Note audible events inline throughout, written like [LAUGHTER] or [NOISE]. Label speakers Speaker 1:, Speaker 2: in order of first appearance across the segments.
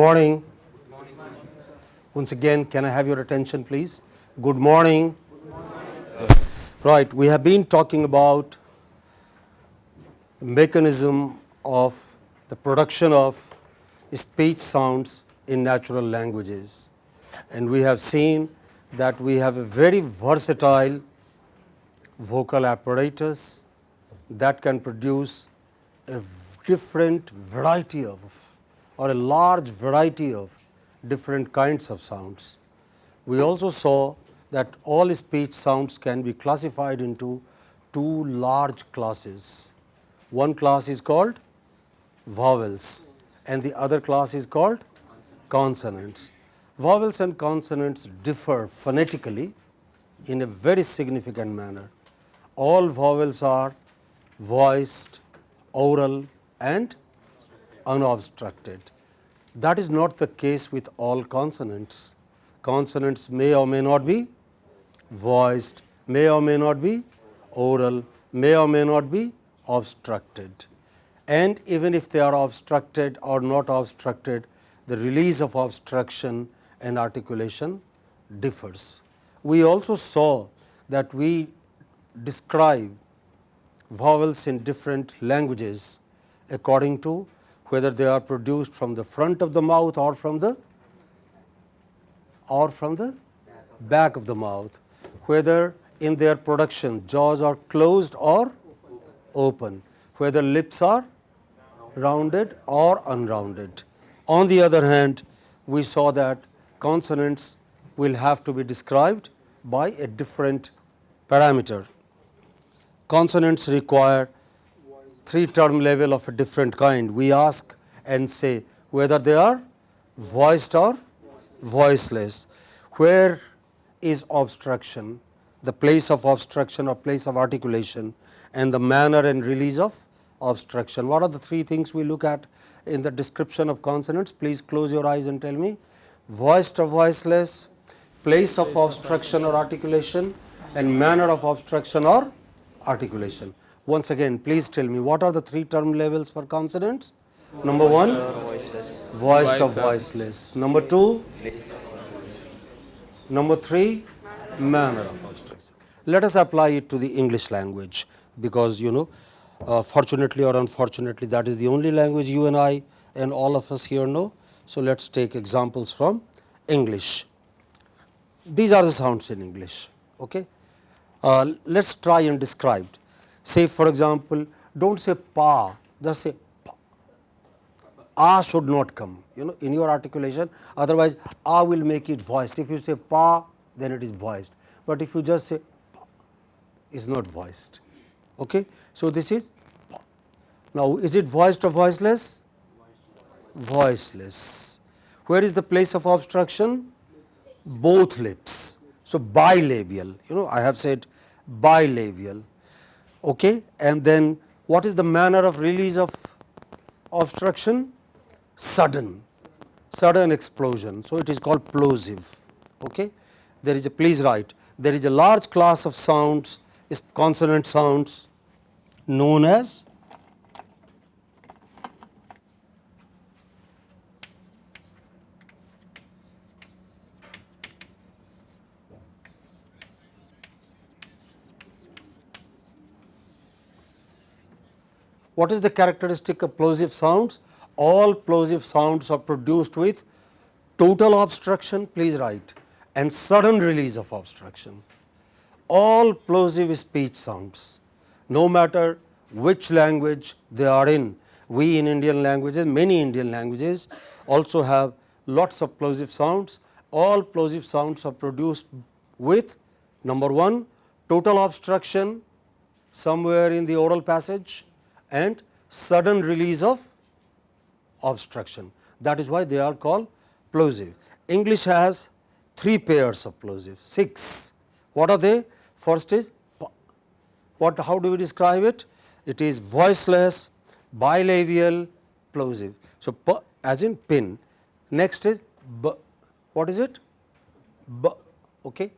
Speaker 1: morning. Once again, can I have your attention, please? Good morning. Right, we have been talking about the mechanism of the production of speech sounds in natural languages. And we have seen that we have a very versatile vocal apparatus that can produce a different variety of or a large variety of different kinds of sounds. We also saw that all speech sounds can be classified into two large classes. One class is called vowels and the other class is called consonants. Vowels and consonants differ phonetically in a very significant manner. All vowels are voiced, oral and unobstructed. That is not the case with all consonants. Consonants may or may not be voiced, may or may not be oral, may or may not be obstructed. And even if they are obstructed or not obstructed, the release of obstruction and articulation differs. We also saw that we describe vowels in different languages according to whether they are produced from the front of the mouth or from the or from the back of the mouth, whether in their production jaws are closed or open, whether lips are rounded or unrounded. On the other hand, we saw that consonants will have to be described by a different parameter. Consonants require three term level of a different kind. We ask and say whether they are voiced or voiceless. Where is obstruction, the place of obstruction or place of articulation and the manner and release of obstruction. What are the three things we look at in the description of consonants? Please close your eyes and tell me voiced or voiceless, place of obstruction or articulation and manner of obstruction or articulation. Once again, please tell me what are the three term levels for consonants? Number one, voiced or voiceless. Number two, number three, manner of. Let us apply it to the English language because you know uh, fortunately or unfortunately that is the only language you and I and all of us here know. So, let us take examples from English. These are the sounds in English. Okay? Uh, let us try and describe. Say for example, do not say pa, just say pa. A should not come you know in your articulation otherwise A will make it voiced. If you say pa then it is voiced, but if you just say pa is not voiced. Okay? So, this is pa. Now, is it voiced or voiceless? Voiceless. Where is the place of obstruction? Both lips. So, bilabial you know I have said bilabial okay. and then what is the manner of release of obstruction? Sudden, sudden explosion. So, it is called plosive. Okay. There is a please write there is a large class of sounds consonant sounds known as What is the characteristic of plosive sounds? All plosive sounds are produced with total obstruction, please write, and sudden release of obstruction. All plosive speech sounds, no matter which language they are in, we in Indian languages, many Indian languages also have lots of plosive sounds. All plosive sounds are produced with number 1 total obstruction somewhere in the oral passage and sudden release of obstruction. That is why they are called plosive. English has three pairs of plosive, 6. What are they? First is what how do we describe it? It is voiceless, bilabial, plosive. So, as in pin. Next is b. What is it? B. Okay.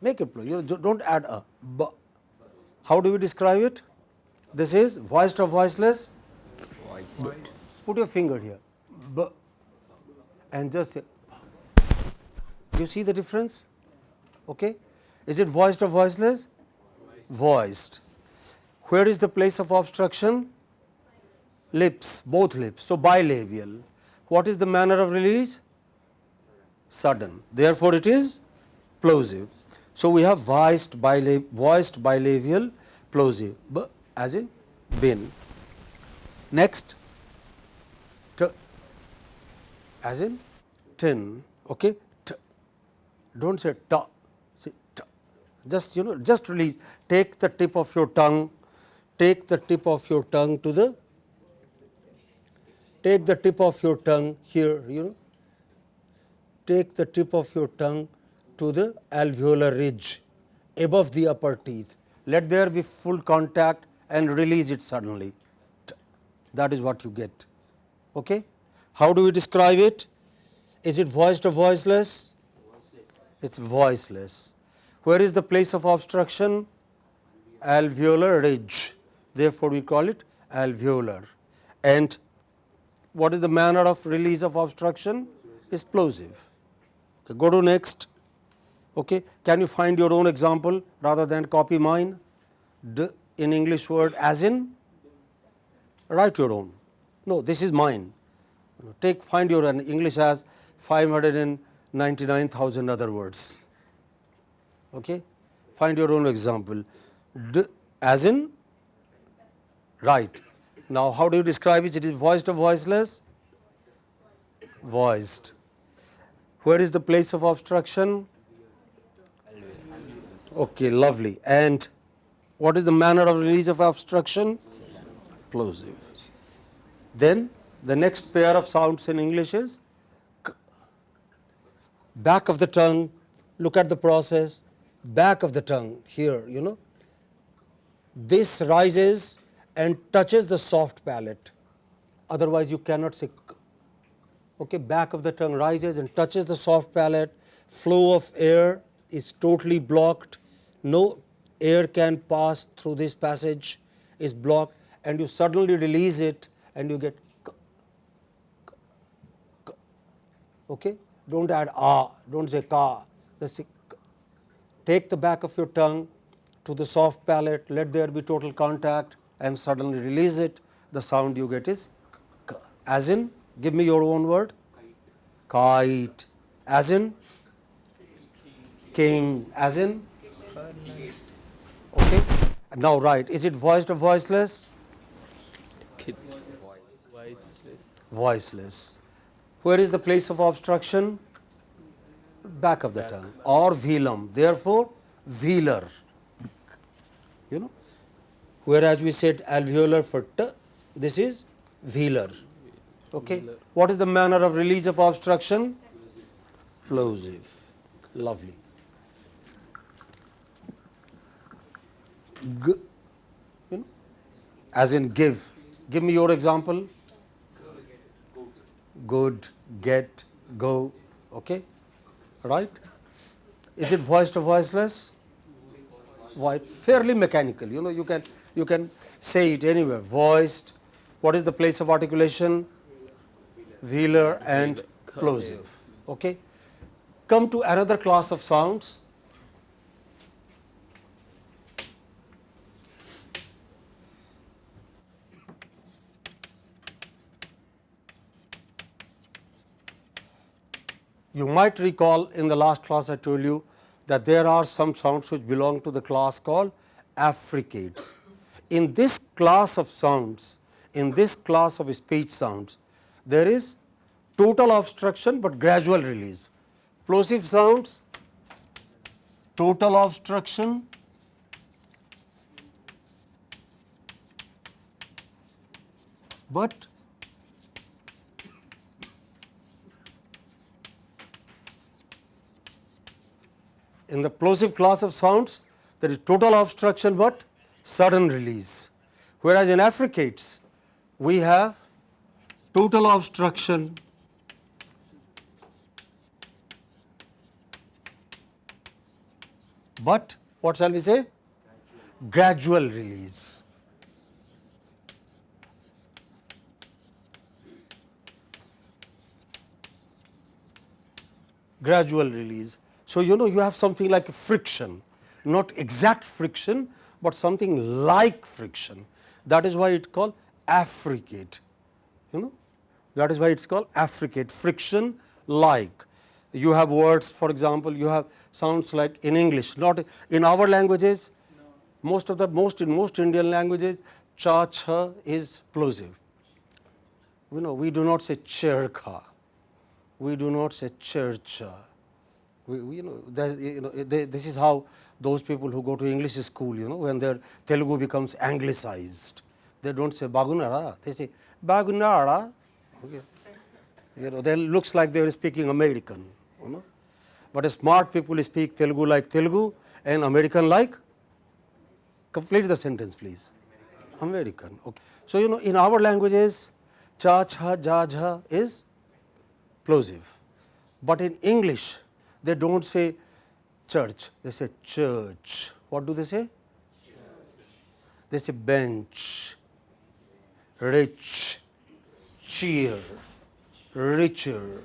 Speaker 1: Make it plosive. You do not add a b. How do we describe it? This is voiced or voiceless?
Speaker 2: Voiced.
Speaker 1: Put your finger here. B. and just say you see the difference? Okay. Is it voiced or voiceless? Voiced. Where is the place of obstruction? Lips both lips. So bilabial. What is the manner of release? Sudden. Therefore it is plosive. So we have voiced bilab voiced bilabial plosive as in bin. next t as in tin okay? T. Don't say ta say ta just you know just release. Take the tip of your tongue. Take the tip of your tongue to the take the tip of your tongue here you know. Take the tip of your tongue to the alveolar ridge above the upper teeth. Let there be full contact and release it suddenly. That is what you get. Okay? How do we describe it? Is it voiced or voiceless? It's voiceless. Where is the place of obstruction? Alveolar ridge. Therefore we call it alveolar. And what is the manner of release of obstruction? Is plosive okay, go to next. Okay can you find your own example rather than copy mine? D in english word as in write your own. No this is mine. Take find your english has 599000 other words. Okay? Find your own example. D as in right now how do you describe it? It is voiced or voiceless? Voiced. Where is the place of obstruction? Okay lovely. And what is the manner of release of obstruction? Plosive. Then the next pair of sounds in english is back of the tongue look at the process. Back of the tongue here you know. This rises and touches the soft palate. Otherwise you cannot say okay back of the tongue rises and touches the soft palate. Flow of air is totally blocked. No air can pass through this passage is blocked and you suddenly release it and you get okay? Don't add ah don't say ka. Just take the back of your tongue to the soft palate let there be total contact and suddenly release it. The sound you get is as in give me your own word. Kite. As in? King. As in now right is it voiced or voiceless? Voiceless. Where is the place of obstruction? Back of the tongue. Or velum therefore velar. You know? Whereas we said alveolar for t this is velar. Okay? What is the manner of release of obstruction? Plosive. Lovely G, you know as in give. Give me your example. Good get go okay? Right? Is it voiced or voiceless? Voiced fairly mechanical you know you can you can say it anywhere. Voiced what is the place of articulation? Velar and plosive okay? Come to another class of sounds You might recall in the last class I told you that there are some sounds which belong to the class called affricates. In this class of sounds, in this class of speech sounds, there is total obstruction, but gradual release. Plosive sounds, total obstruction, but in the plosive class of sounds there is total obstruction, but sudden release. Whereas, in affricates we have total obstruction but what shall we say? Gradual release. gradual release. So, you know you have something like friction, not exact friction, but something like friction. That is why it called affricate, you know that is why it is called affricate, friction like. You have words for example, you have sounds like in English, not in our languages, most of the most in most Indian languages, cha cha is plosive. You know, we do not say cherkha, we do not say churcha. We, we, you know, that, you know they, this is how those people who go to English school, you know, when their Telugu becomes anglicized, they don't say bagunara, they say bagunara. Okay. You know, they looks like they are speaking American, you know. But smart people speak Telugu like Telugu and American like complete the sentence please. American. Okay. So, you know in our languages cha, cha, ja, ja is plosive, but in English they do not say church, they say church. What do they say? They say bench, rich, cheer, richer,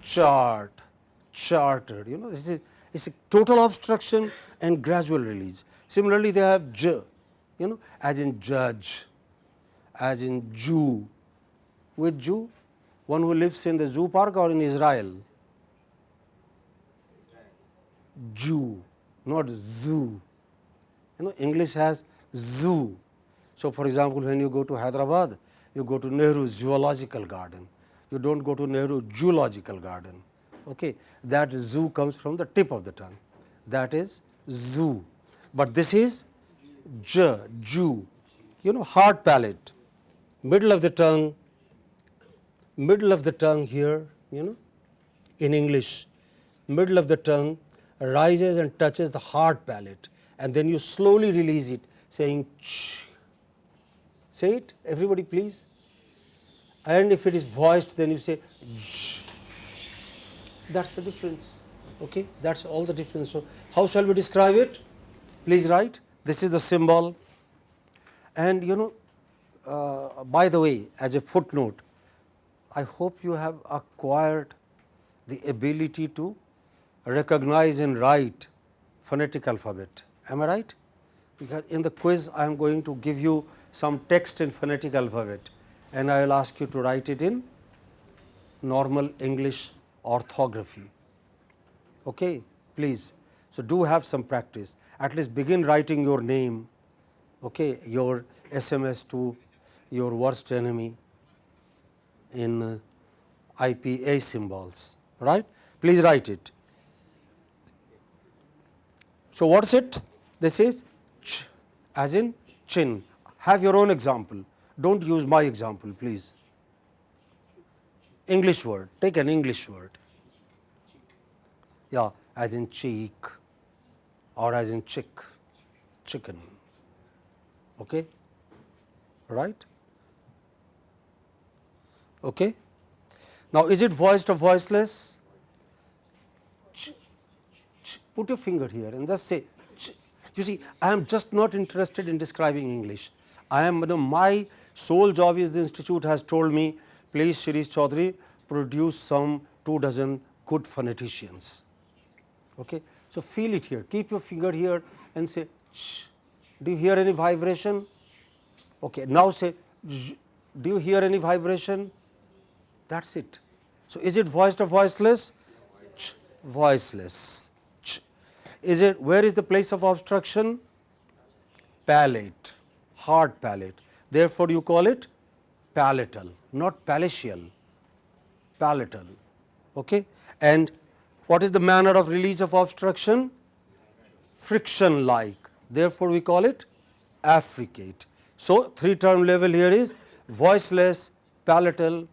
Speaker 1: chart, chartered. You know, this is it's a total obstruction and gradual release. Similarly, they have j, you know, as in judge, as in Jew. With Jew, one who lives in the zoo park or in Israel. Jew, not zoo. You know, English has zoo. So, for example, when you go to Hyderabad, you go to Nehru Zoological Garden. You do not go to Nehru Zoological Garden. Okay. That zoo comes from the tip of the tongue. That is zoo. But this is j, Jew, you know, hard palate, middle of the tongue, middle of the tongue here, you know, in English, middle of the tongue rises and touches the hard palate and then you slowly release it saying ch. Say it everybody please and if it is voiced then you say j. That is the difference, okay? that is all the difference. So, how shall we describe it? Please write this is the symbol and you know uh, by the way as a footnote I hope you have acquired the ability to recognize and write phonetic alphabet. Am I right? Because in the quiz I am going to give you some text in phonetic alphabet and I will ask you to write it in normal English orthography. Okay? Please. So, do have some practice at least begin writing your name, okay, your SMS to your worst enemy in IPA symbols, right. Please write it. So, what is it? This is ch as in chin. Have your own example. Do not use my example, please. English word, take an English word. Yeah, as in cheek or as in chick, chicken. Okay? Right? Okay? Now, is it voiced or voiceless? Put your finger here and just say, you see, I am just not interested in describing English. I am, you know, my sole job is the institute has told me, please Shreesh Chaudhary, produce some two dozen good phoneticians. Okay. So, feel it here, keep your finger here and say, Shh. do you hear any vibration? Okay. Now, say, do you hear any vibration? That is it. So, is it voiced or voiceless? Ch, voiceless. Is it, where is the place of obstruction? Palate, hard palate. Therefore, you call it palatal, not palatial, palatal. Okay? And what is the manner of release of obstruction? Friction like. Therefore, we call it affricate. So, three term level here is voiceless, palatal,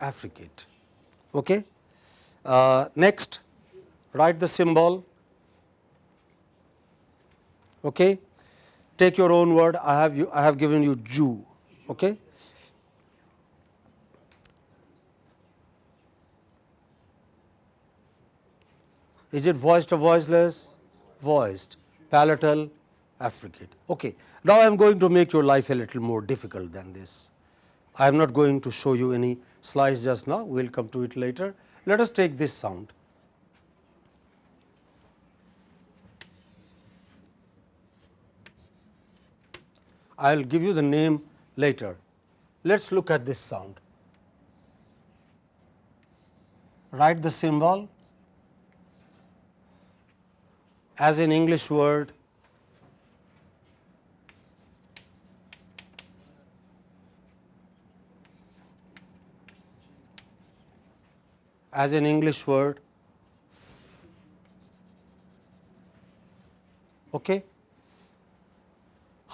Speaker 1: affricate. Okay. Uh, next, write the symbol. Okay. Take your own word. I have you. I have given you Jew. Okay. Is it voiced or voiceless? Voiced, palatal, affricate. Okay. Now, I am going to make your life a little more difficult than this. I am not going to show you any slides just now, we will come to it later. Let us take this sound. I will give you the name later. Let us look at this sound. Write the symbol as an English word as an English word. Okay.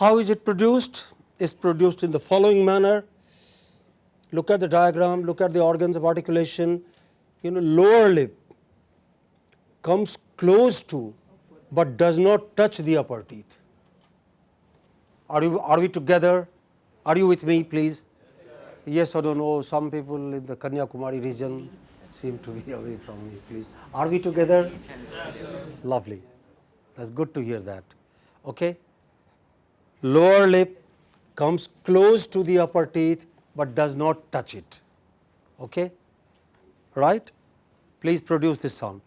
Speaker 1: How is it produced? It's produced in the following manner. Look at the diagram, look at the organs of articulation. You know, lower lip comes close to but does not touch the upper teeth. Are, you, are we together? Are you with me, please? Yes or no? Some people in the Kanyakumari region seem to be away from me, please. Are we together? Lovely. That's good to hear that. Okay. Lower lip comes close to the upper teeth, but does not touch it. Okay. Right? Please produce this sound.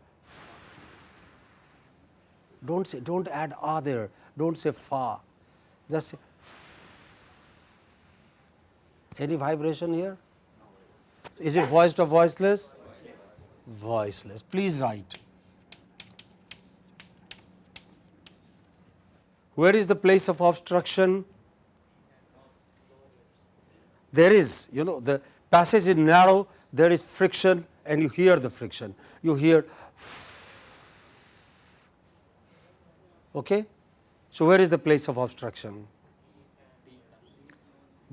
Speaker 1: Don't say, don't add ah there. Don't say fa. Just say. Any vibration here? Is it voiced or voiceless? Voiceless. Please write. Where is the place of obstruction? There is, you know, the passage is narrow, there is friction and you hear the friction. You hear Okay? So, where is the place of obstruction?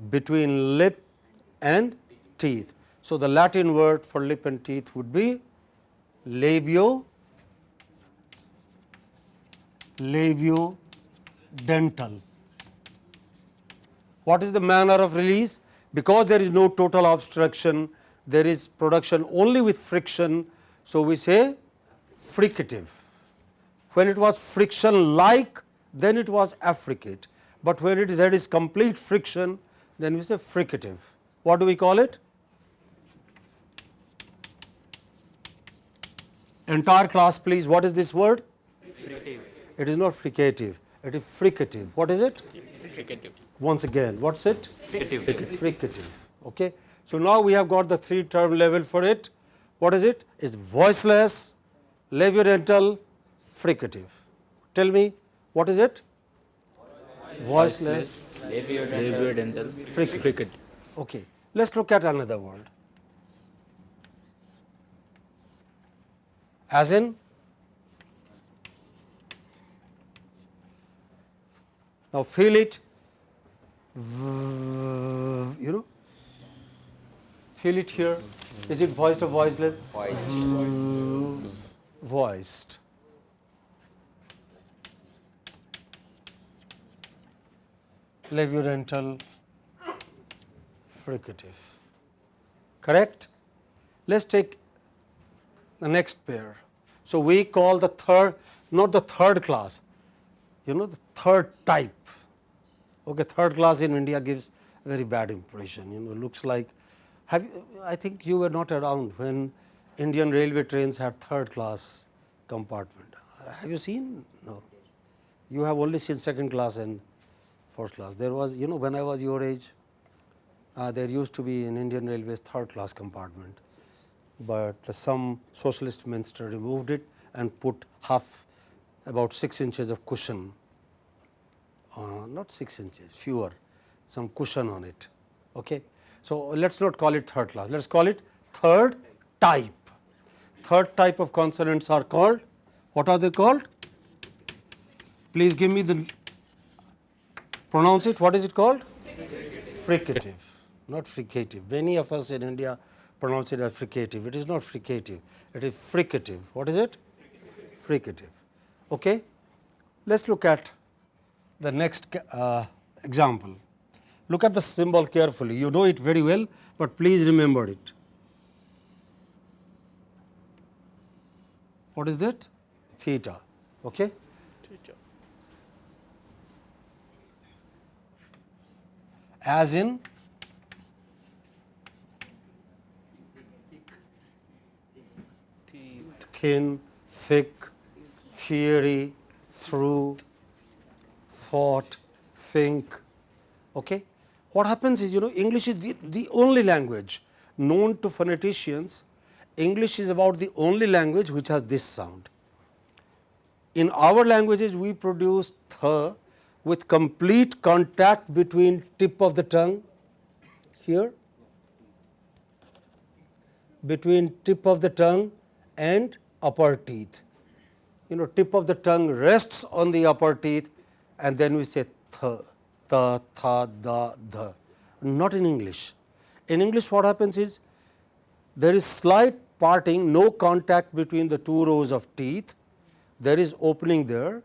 Speaker 1: Between lip and teeth. So, the Latin word for lip and teeth would be labio labio dental. What is the manner of release? Because there is no total obstruction, there is production only with friction. So, we say fricative. When it was friction like, then it was affricate, but when it is is complete friction, then we say fricative. What do we call it? Entire class please, what is this word? Fricative. It is not fricative, it is fricative. What is it? Fricative. Once again, what's it? Fricative. Fricative. Okay. So, now we have got the three term level for it. What is it? It's voiceless, labiodental, fricative. Tell me what is it? Voiceless, labiodental, fricative. Okay. Let us look at another word. As in now feel it you know feel it here is it voiced or voiceless voiced voiced labiodental fricative. Correct? Let us take the next pair. So, we call the third not the third class, you know the third type. Okay, third class in India gives very bad impression, you know looks like have you, I think you were not around when Indian railway trains had third class compartment. Have you seen? No. You have only seen second class and first class. There was you know when I was your age uh, there used to be in Indian Railways third class compartment, but some socialist minister removed it and put half about 6 inches of cushion, uh, not 6 inches fewer some cushion on it. Okay. So, let us not call it third class, let us call it third type. Third type of consonants are called, what are they called? Please give me the pronounce it, what is it called? Fricative, not fricative. Many of us in India pronounce it as fricative. It is not fricative, it is fricative. What is it? Fricative. Okay. Let us look at the next uh, example. Look at the symbol carefully. You know it very well, but please remember it. What is that? Theta. Okay. Theta. as in thin, thick, fiery, through, thought, think, Okay. What happens is you know English is the, the only language known to phoneticians, English is about the only language which has this sound. In our languages we produce th with complete contact between tip of the tongue here between tip of the tongue and upper teeth. You know tip of the tongue rests on the upper teeth and then we say th, ta, tha, da, dha, not in English. In English what happens is there is slight parting, no contact between the two rows of teeth, there is opening there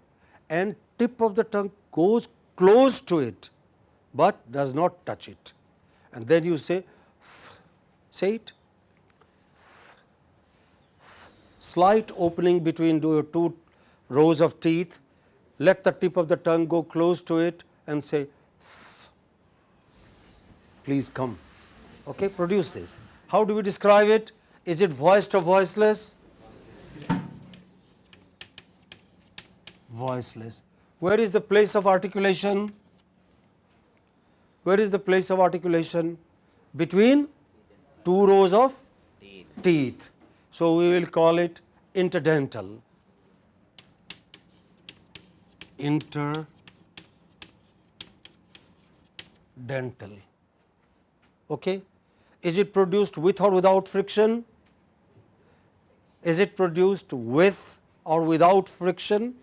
Speaker 1: and tip of the tongue goes close to it, but does not touch it. And then you say, say it, slight opening between your two rows of teeth, let the tip of the tongue go close to it and say, please come, okay, produce this. How do we describe it? Is it voiced or voiceless? Voiceless. Where is the place of articulation? Where is the place of articulation? Between two rows of teeth. So, we will call it interdental. Interdental. Okay. Is it produced with or without friction? Is it produced with or without friction?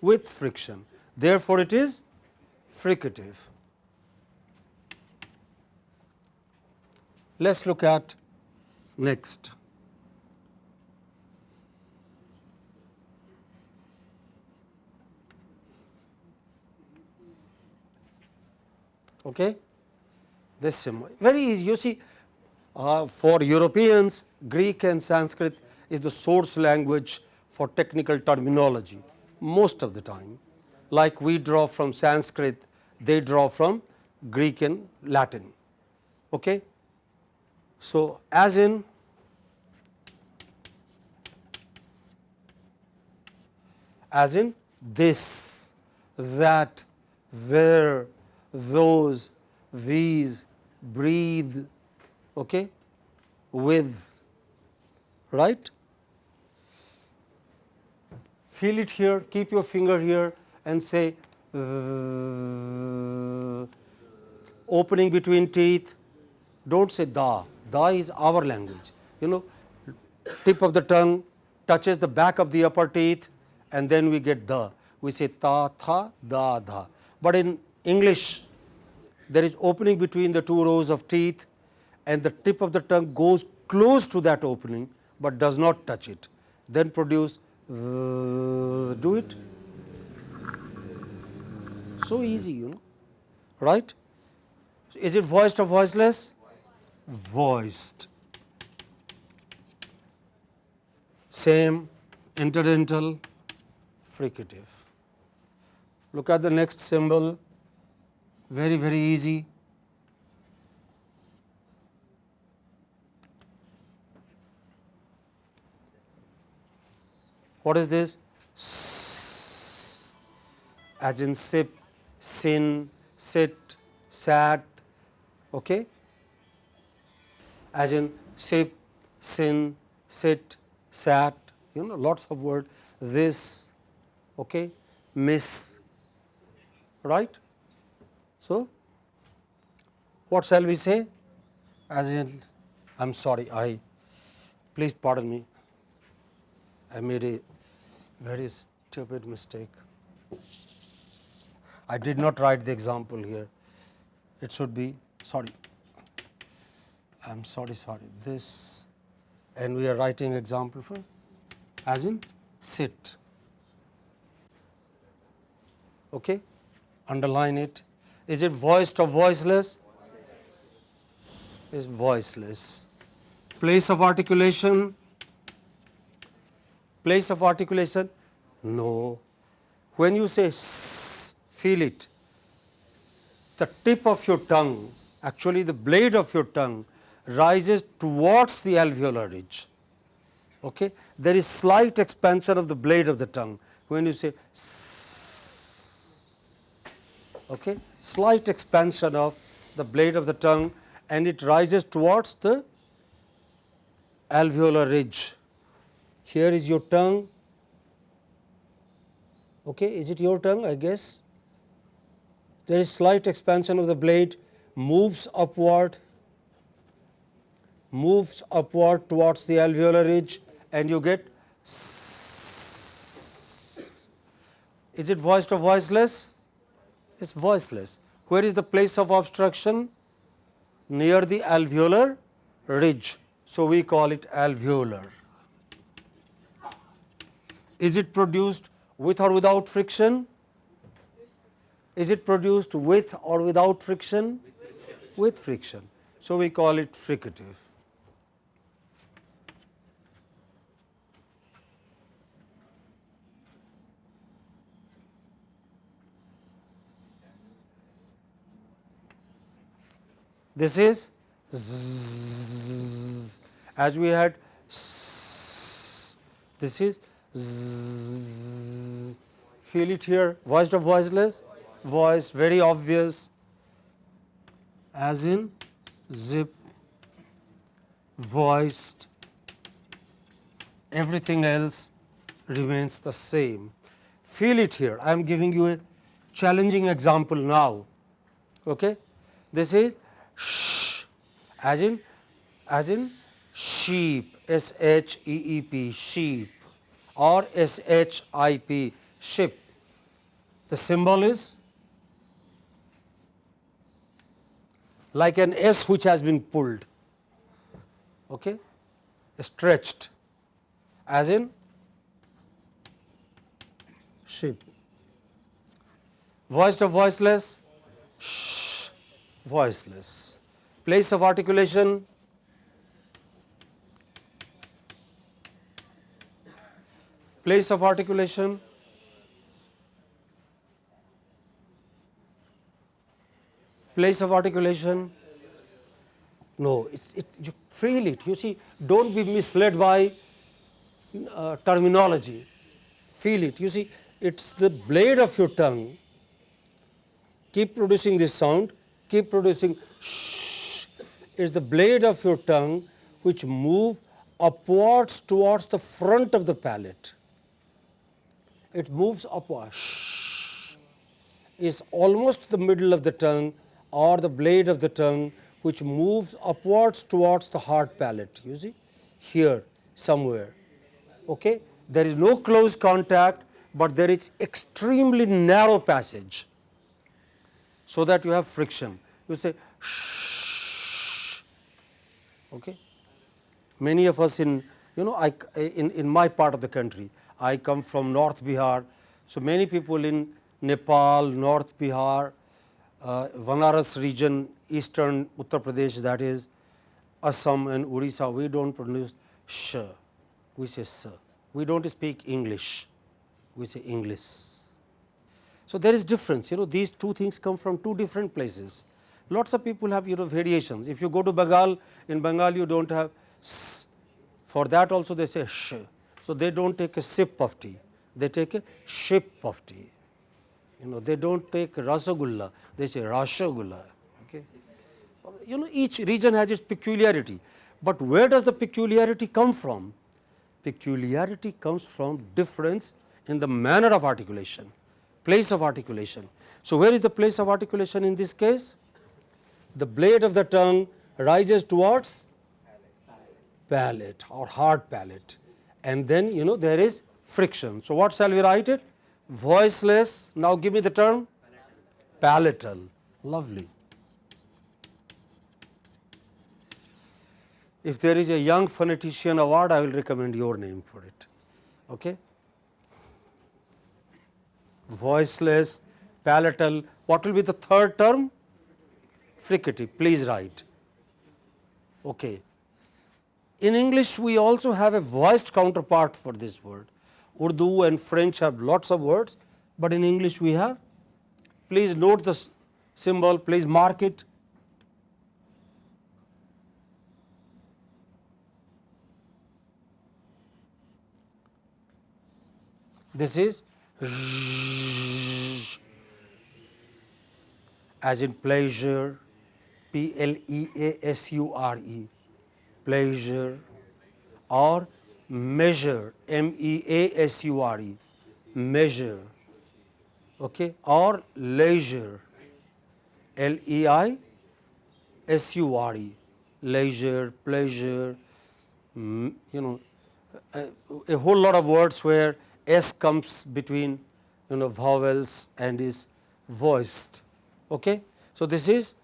Speaker 1: With friction. Therefore, it is fricative. Let us look at next. Okay this symbol. Very easy. You see, uh, for Europeans, Greek and Sanskrit is the source language for technical terminology most of the time. Like we draw from Sanskrit, they draw from Greek and Latin. Okay? So, as in as in this, that, there, those, these, breathe okay, with right. Feel it here, keep your finger here and say uh, opening between teeth. Don't say da, da is our language. You know, tip of the tongue touches the back of the upper teeth and then we get the. We say ta, tha, da, dha. But in English, there is opening between the two rows of teeth and the tip of the tongue goes close to that opening, but does not touch it. Then produce do it. So easy, you know, right? Is it voiced or voiceless? Voiced. Same interdental fricative. Look at the next symbol very very easy. What is this? As in sip, sin, sit, sat, okay? As in sip, sin, sit, sat, you know, lots of word. This, okay? Miss, right? So, what shall we say? As in, I am sorry, I, please pardon me, I made a very stupid mistake. I did not write the example here. It should be, sorry, I am sorry, sorry, this, and we are writing example for, as in sit. Okay, underline it is it voiced or voiceless? Is voiceless. Place of articulation? Place of articulation? No. When you say s, feel it, the tip of your tongue, actually the blade of your tongue rises towards the alveolar ridge. Okay? There is slight expansion of the blade of the tongue when you say s okay, slight expansion of the blade of the tongue and it rises towards the alveolar ridge. Here is your tongue, okay, is it your tongue I guess? There is slight expansion of the blade moves upward, moves upward towards the alveolar ridge and you get is it voiced or voiceless? Is voiceless. Where is the place of obstruction? Near the alveolar ridge. So, we call it alveolar. Is it produced with or without friction? Is it produced with or without friction? With friction. So, we call it fricative. This is zzz, as we had this is zzz, feel it here. Voiced or voiceless. Voice very obvious. As in zip. Voiced. Everything else remains the same. Feel it here. I am giving you a challenging example now. Okay? This is sh as in as in sheep. S h e e p sheep. Or s h i p ship. The symbol is like an s which has been pulled. Okay? Stretched. As in ship. Voiced or voiceless voiceless. Place of articulation. Place of articulation. Place of articulation. No it's it you feel it you see don't be misled by uh, terminology. Feel it. You see it's the blade of your tongue. Keep producing this sound keep producing shh is the blade of your tongue which move upwards towards the front of the palate. It moves upward, is almost the middle of the tongue or the blade of the tongue which moves upwards towards the hard palate, you see, here somewhere. Okay? There is no close contact, but there is extremely narrow passage, so that you have friction. You say, shh, Okay. Many of us in you know I in, in my part of the country I come from North Bihar. So, many people in Nepal, North Bihar, uh, Vanaras region, eastern Uttar Pradesh that is Assam and Orissa we do not pronounce sh, we say s. We do not speak English, we say English. So, there is difference you know these two things come from two different places lots of people have you know variations. If you go to Bengal, in Bengal you do not have s, for that also they say sh. So, they do not take a sip of tea, they take a ship of tea. You know, they do not take rasagulla, they say rashagulla. Okay. You know, each region has its peculiarity, but where does the peculiarity come from? Peculiarity comes from difference in the manner of articulation, place of articulation. So, where is the place of articulation in this case? the blade of the tongue rises towards palate or hard palate and then you know there is friction. So, what shall we write it? Voiceless. Now, give me the term palatal. Lovely. If there is a young phonetician award, I will recommend your name for it. Okay? Voiceless, palatal. What will be the third term? fricative, please write. Okay. In English, we also have a voiced counterpart for this word. Urdu and French have lots of words, but in English we have. Please note the symbol, please mark it. This is as in pleasure, P L E A S U R E, pleasure or measure, M E A S U R E, measure. Okay, or leisure, L E I S U R E, leisure, pleasure, mm, you know, a, a whole lot of words where S comes between you know vowels and is voiced. Okay. So, this is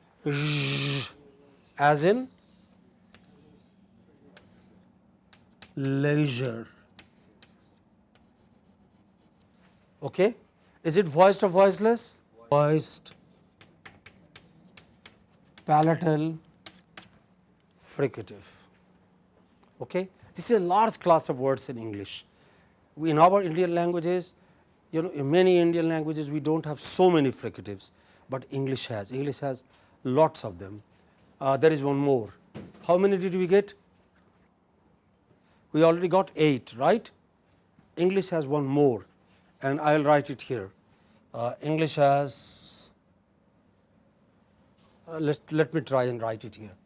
Speaker 1: as in leisure. Okay. Is it voiced or voiceless? Voiced, palatal, fricative. Okay. This is a large class of words in English. In our Indian languages, you know in many Indian languages we do not have so many fricatives, but English has, English has lots of them. Uh, there is one more. How many did we get? We already got 8, right? English has one more and I will write it here. Uh, English has, uh, let, let me try and write it here.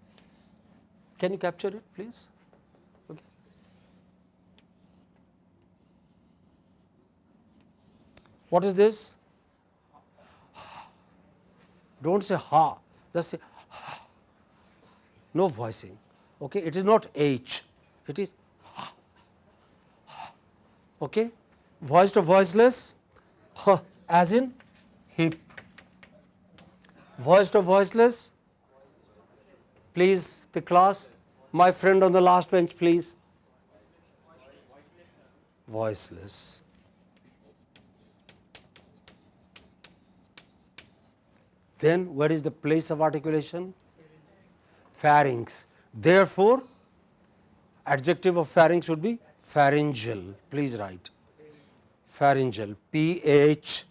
Speaker 1: Can you capture it please? What is this? Do not say ha, just say ha. no voicing. Okay. It is not H, it is ha. Okay voiced or voiceless as in hip. Voiced or voiceless? Please the class, my friend on the last bench please. Voiceless. Then where is the place of articulation? Pharynx. Therefore, adjective of pharynx should be pharyngeal. Please write pharyngeal P H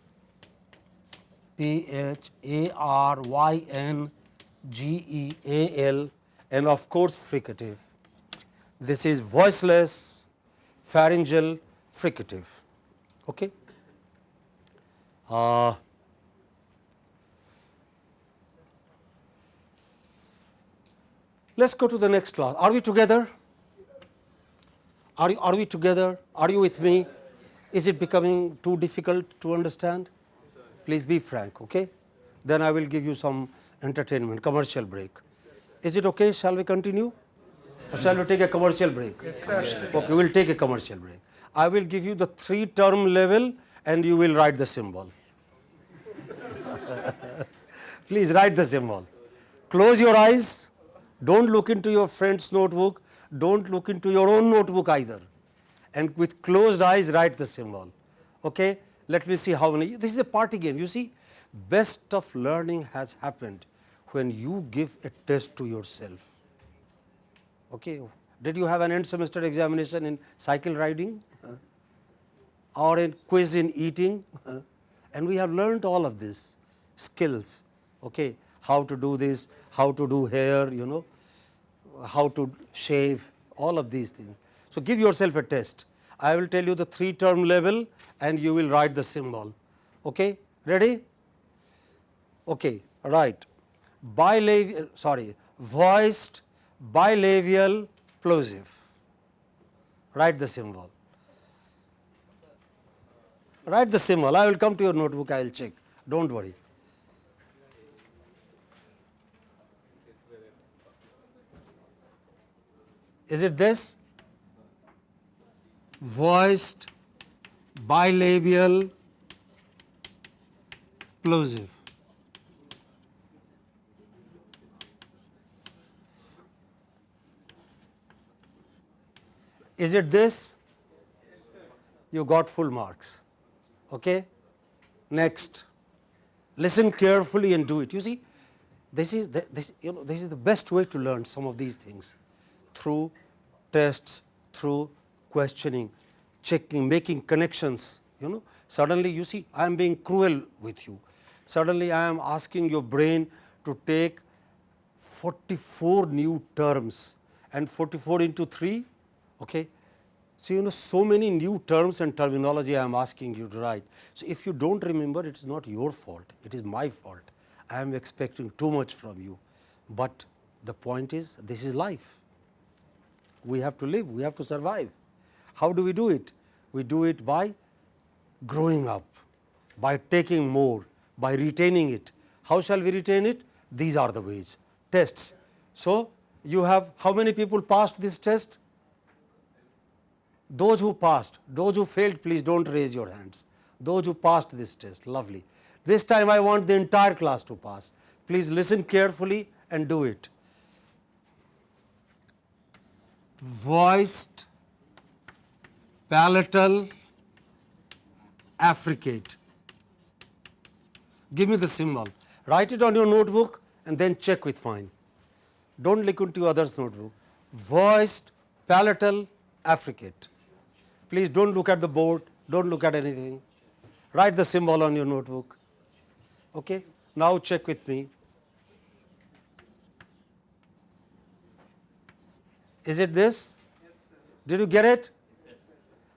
Speaker 1: P H A R Y N G E A L and of course fricative. This is voiceless pharyngeal fricative. Okay. Uh, Let us go to the next class. Are we together? Are, you, are we together? Are you with me? Is it becoming too difficult to understand? Please be frank, okay? Then I will give you some entertainment, commercial break. Is it okay? Shall we continue? Or shall we take a commercial break? Okay, we will take a commercial break. I will give you the three term level and you will write the symbol. [LAUGHS] Please write the symbol. Close your eyes. Don't look into your friend's notebook. Don't look into your own notebook either and with closed eyes write the symbol. Okay? Let me see how many. This is a party game. You see, best of learning has happened when you give a test to yourself. Okay? Did you have an end semester examination in cycle riding uh, or in quiz in eating? Uh, and we have learned all of this skills. Okay? How to do this, how to do hair, you know, how to shave, all of these things. So, give yourself a test. I will tell you the three term level and you will write the symbol. Okay? Ready? Okay, right. Bilabial, sorry, voiced bilabial plosive. Write the symbol. Write the symbol. I will come to your notebook, I will check. Do not worry. Is it this? voiced bilabial plosive. Is it this? You got full marks. Okay? Next, listen carefully and do it. You see, this is the, this you know this is the best way to learn some of these things through tests, through questioning, checking, making connections, you know. Suddenly you see I am being cruel with you. Suddenly I am asking your brain to take 44 new terms and 44 into 3, okay. So, you know so many new terms and terminology I am asking you to write. So, if you do not remember it is not your fault, it is my fault. I am expecting too much from you. But the point is, this is life. We have to live, we have to survive. How do we do it? We do it by growing up, by taking more, by retaining it. How shall we retain it? These are the ways. Tests. So, you have how many people passed this test? Those who passed, those who failed, please do not raise your hands. Those who passed this test, lovely. This time I want the entire class to pass. Please listen carefully and do it. Voiced, palatal, affricate. Give me the symbol. Write it on your notebook and then check with mine. Don't look into others' notebook. Voiced, palatal, affricate. Please don't look at the board, don't look at anything. Write the symbol on your notebook. Okay? Now check with me. Is it this? Did you get it?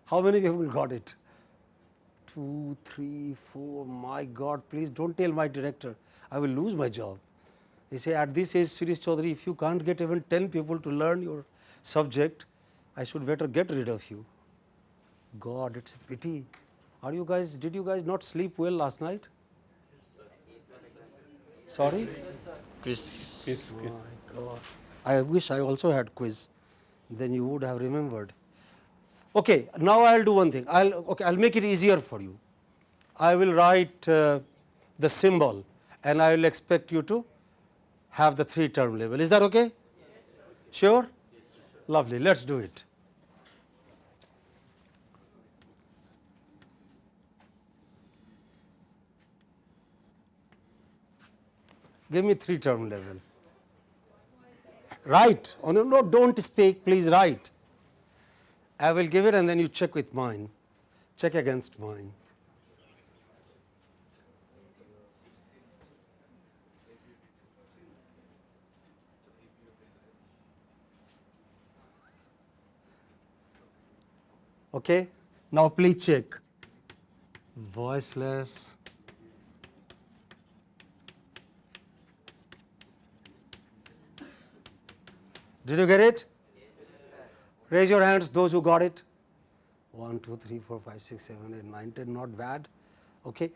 Speaker 1: How many people got it? Two, three, four. My God, please don't tell my director. I will lose my job. He say, at this age, Shreesh Chaudhary, if you can't get even 10 people to learn your subject, I should better get rid of you. God, it's a pity. Are you guys, did you guys not sleep well last night? Sorry?
Speaker 2: Quiz.
Speaker 1: My God. I wish I also had quiz. Then you would have remembered. Okay, now I'll do one thing. I'll okay. I'll make it easier for you. I will write uh, the symbol, and I will expect you to have the three term label. Is that okay? Yes, sure. Yes, Lovely. Let's do it. Give me three term level. Write. Oh, no, no, don't speak, please write. I will give it and then you check with mine. Check against mine. Okay. Now please check. Voiceless. Did you get it? Raise your hands, those who got it. 1, 2, 3, 4, 5, 6, 7, 8, 9, 10, not bad. Okay.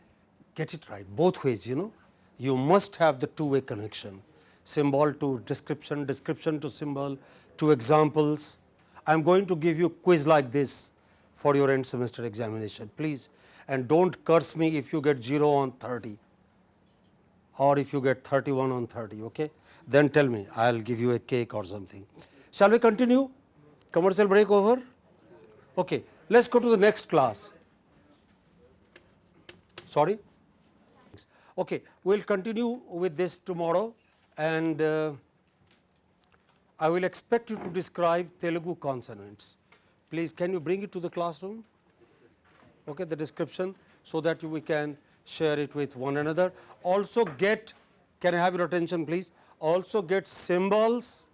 Speaker 1: Get it right, both ways, you know. You must have the two way connection symbol to description, description to symbol, to examples. I am going to give you a quiz like this for your end semester examination, please. And don't curse me if you get 0 on 30 or if you get 31 on 30, okay? Then tell me, I will give you a cake or something. Shall we continue? Commercial break over? Okay, let us go to the next class. Sorry? Okay, we will continue with this tomorrow and uh, I will expect you to describe Telugu consonants. Please, can you bring it to the classroom? Okay, the description so that we can share it with one another. Also get, can I have your attention please? Also get symbols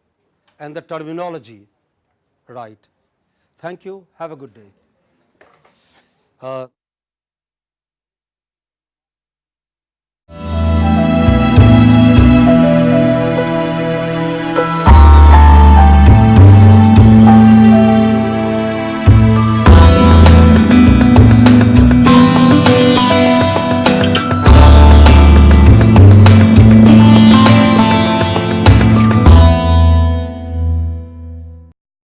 Speaker 1: and the terminology right. Thank you. Have a good day. Uh,